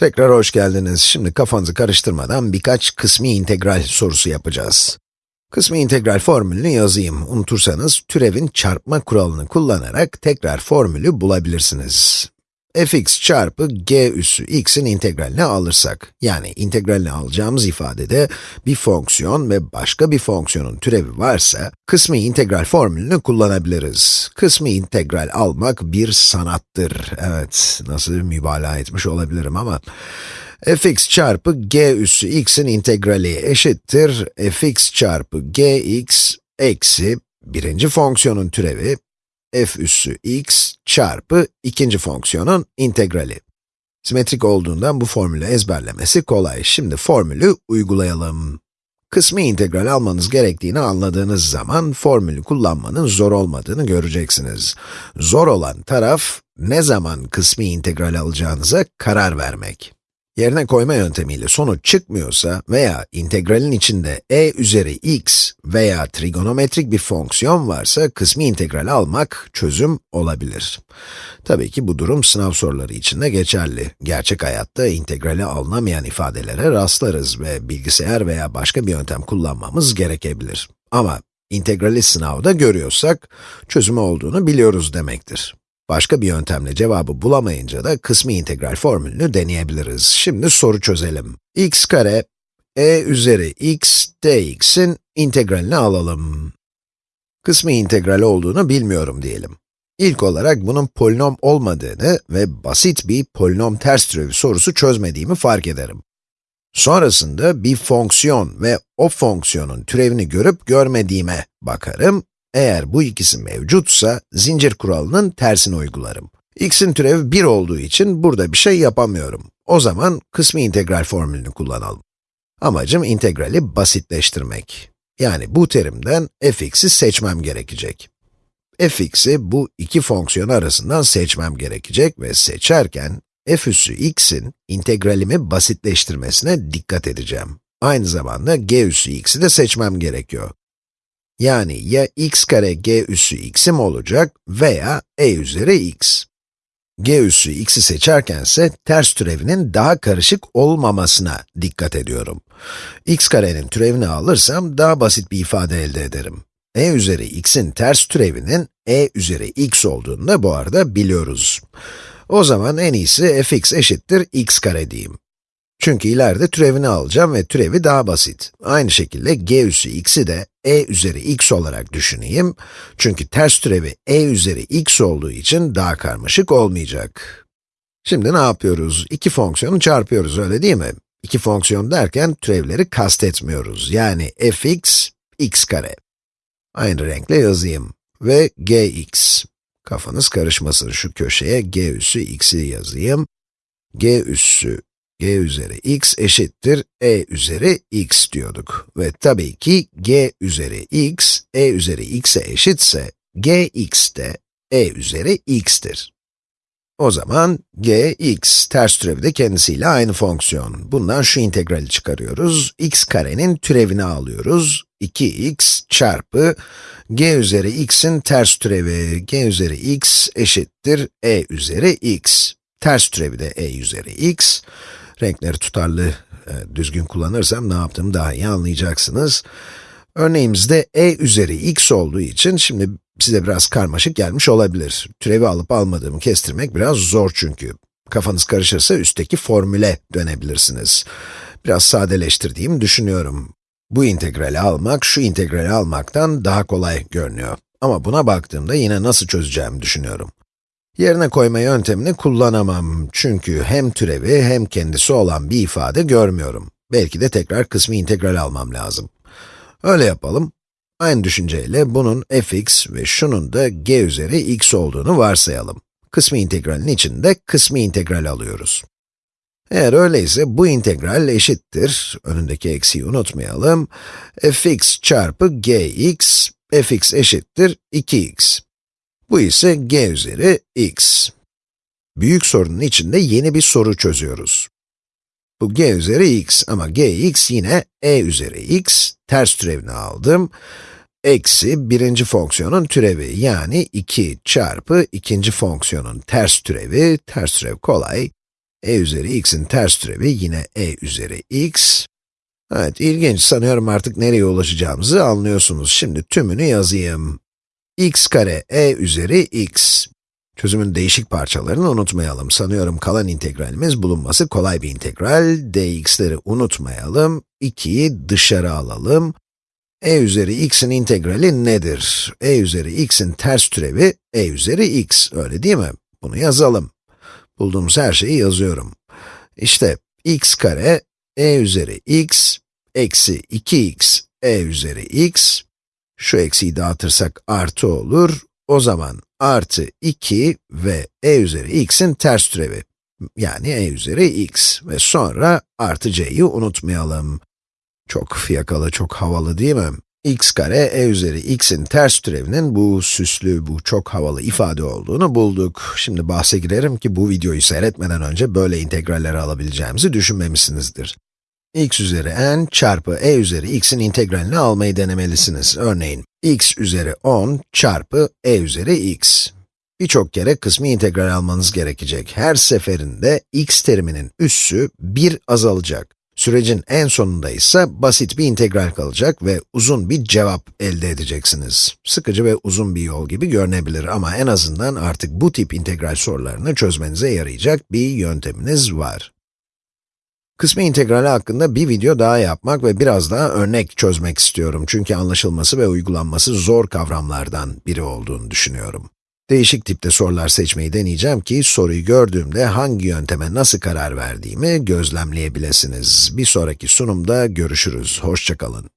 Tekrar hoş geldiniz. Şimdi kafanızı karıştırmadan birkaç kısmi integral sorusu yapacağız. Kısmi integral formülünü yazayım. Unutursanız türevin çarpma kuralını kullanarak tekrar formülü bulabilirsiniz fx çarpı g üssü x'in integralini alırsak, yani integralini alacağımız ifadede bir fonksiyon ve başka bir fonksiyonun türevi varsa, kısmi integral formülünü kullanabiliriz. Kısmi integral almak bir sanattır. Evet, nasıl mübalağa etmiş olabilirim ama, fx çarpı g üssü x'in integrali eşittir fx çarpı gx eksi birinci fonksiyonun türevi f üssü x çarpı ikinci fonksiyonun integrali. Simetrik olduğundan bu formülü ezberlemesi kolay. Şimdi formülü uygulayalım. Kısmi integral almanız gerektiğini anladığınız zaman formülü kullanmanın zor olmadığını göreceksiniz. Zor olan taraf, ne zaman kısmi integral alacağınıza karar vermek. Yerine koyma yöntemiyle sonuç çıkmıyorsa veya integralin içinde e üzeri x veya trigonometrik bir fonksiyon varsa kısmi integral almak çözüm olabilir. Tabii ki bu durum sınav soruları için de geçerli. Gerçek hayatta integrali alınamayan ifadelere rastlarız ve bilgisayar veya başka bir yöntem kullanmamız gerekebilir. Ama integrali sınavda görüyorsak, çözümü olduğunu biliyoruz demektir. Başka bir yöntemle cevabı bulamayınca da kısmi integral formülünü deneyebiliriz. Şimdi soru çözelim. x kare e üzeri x dx'in integralini alalım. Kısmi integral olduğunu bilmiyorum diyelim. İlk olarak bunun polinom olmadığını ve basit bir polinom ters türevi sorusu çözmediğimi fark ederim. Sonrasında bir fonksiyon ve o fonksiyonun türevini görüp görmediğime bakarım eğer bu ikisi mevcutsa, zincir kuralının tersini uygularım. x'in türevi 1 olduğu için burada bir şey yapamıyorum. O zaman kısmi integral formülünü kullanalım. Amacım integrali basitleştirmek. Yani bu terimden fx'i seçmem gerekecek. fx'i bu iki fonksiyon arasından seçmem gerekecek ve seçerken f üssü x'in integralimi basitleştirmesine dikkat edeceğim. Aynı zamanda g üssü x'i de seçmem gerekiyor. Yani ya x kare g üssü x'im olacak veya e üzeri x. g üssü x'i seçerkense ters türevinin daha karışık olmamasına dikkat ediyorum. x karenin türevini alırsam daha basit bir ifade elde ederim. e üzeri x'in ters türevinin e üzeri x olduğunu da bu arada biliyoruz. O zaman en iyisi fx eşittir x kare diyeyim. Çünkü ileride türevini alacağım ve türevi daha basit. Aynı şekilde g üssü x'i de e üzeri x olarak düşüneyim. Çünkü ters türevi e üzeri x olduğu için daha karmaşık olmayacak. Şimdi ne yapıyoruz? İki fonksiyonu çarpıyoruz, öyle değil mi? İki fonksiyon derken türevleri kastetmiyoruz. Yani fx, x kare. Aynı renkle yazayım. Ve gx. Kafanız karışmasın, şu köşeye g üssü x'i yazayım. g üssü g üzeri x eşittir e üzeri x diyorduk. Ve tabii ki g üzeri x, e üzeri x'e eşitse, gx de e üzeri x'tir. O zaman gx ters türevi de kendisiyle aynı fonksiyon. Bundan şu integrali çıkarıyoruz. x karenin türevini alıyoruz. 2x çarpı g üzeri x'in ters türevi, g üzeri x eşittir e üzeri x. Ters türevi de e üzeri x. Renkleri tutarlı, e, düzgün kullanırsam ne yaptığımı daha iyi anlayacaksınız. Örneğimizde e üzeri x olduğu için şimdi size biraz karmaşık gelmiş olabilir. Türevi alıp almadığımı kestirmek biraz zor çünkü. Kafanız karışırsa üstteki formüle dönebilirsiniz. Biraz sadeleştirdiğimi düşünüyorum. Bu integrali almak, şu integrali almaktan daha kolay görünüyor. Ama buna baktığımda yine nasıl çözeceğimi düşünüyorum. Yerine koyma yöntemini kullanamam. Çünkü hem türevi hem kendisi olan bir ifade görmüyorum. Belki de tekrar kısmi integral almam lazım. Öyle yapalım. Aynı düşünceyle bunun fx ve şunun da g üzeri x olduğunu varsayalım. Kısmi integralin içinde kısmi integral alıyoruz. Eğer öyleyse bu integral eşittir, önündeki eksiği unutmayalım, fx çarpı gx, fx eşittir 2x. Bu ise g üzeri x. Büyük sorunun içinde yeni bir soru çözüyoruz. Bu g üzeri x ama gx yine e üzeri x, ters türevini aldım. Eksi birinci fonksiyonun türevi yani 2 çarpı ikinci fonksiyonun ters türevi, ters türev kolay. e üzeri x'in ters türevi yine e üzeri x. Evet, ilginç. Sanıyorum artık nereye ulaşacağımızı anlıyorsunuz. Şimdi tümünü yazayım. X kare e üzeri x. Çözümün değişik parçalarını unutmayalım. Sanıyorum kalan integralimiz bulunması kolay bir integral. dx'leri unutmayalım. 2'yi dışarı alalım. e üzeri x'in integrali nedir? e üzeri x'in ters türevi e üzeri x, öyle değil mi? Bunu yazalım. Bulduğumuz her şeyi yazıyorum. İşte x kare e üzeri x eksi 2x e üzeri x. Şu eksiyi dağıtırsak artı olur. O zaman artı 2 ve e üzeri x'in ters türevi. Yani e üzeri x ve sonra artı c'yi unutmayalım. Çok fiyakalı, çok havalı değil mi? x kare e üzeri x'in ters türevinin bu süslü, bu çok havalı ifade olduğunu bulduk. Şimdi bahse girerim ki bu videoyu seyretmeden önce böyle integralleri alabileceğimizi düşünmemişsinizdir. X üzeri n çarpı e üzeri x'in integralini almayı denemelisiniz. Örneğin, x üzeri 10 çarpı e üzeri x. Birçok kere kısmi integral almanız gerekecek. Her seferinde x teriminin üssü 1 azalacak. Sürecin en sonunda ise basit bir integral kalacak ve uzun bir cevap elde edeceksiniz. Sıkıcı ve uzun bir yol gibi görünebilir ama en azından artık bu tip integral sorularını çözmenize yarayacak bir yönteminiz var. Kısmi integrali hakkında bir video daha yapmak ve biraz daha örnek çözmek istiyorum. Çünkü anlaşılması ve uygulanması zor kavramlardan biri olduğunu düşünüyorum. Değişik tipte sorular seçmeyi deneyeceğim ki, soruyu gördüğümde hangi yönteme nasıl karar verdiğimi gözlemleyebilirsiniz. Bir sonraki sunumda görüşürüz. Hoşçakalın.